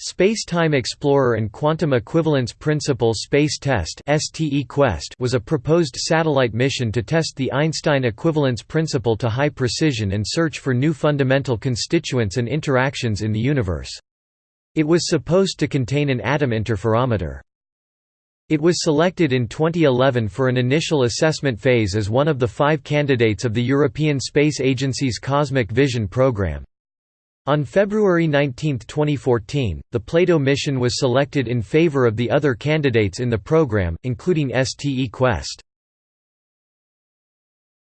Space-Time Explorer and Quantum Equivalence Principle Space Test was a proposed satellite mission to test the Einstein equivalence principle to high precision and search for new fundamental constituents and interactions in the universe. It was supposed to contain an atom interferometer. It was selected in 2011 for an initial assessment phase as one of the five candidates of the European Space Agency's Cosmic Vision program. On February 19, 2014, the Plato mission was selected in favor of the other candidates in the program, including STE Quest.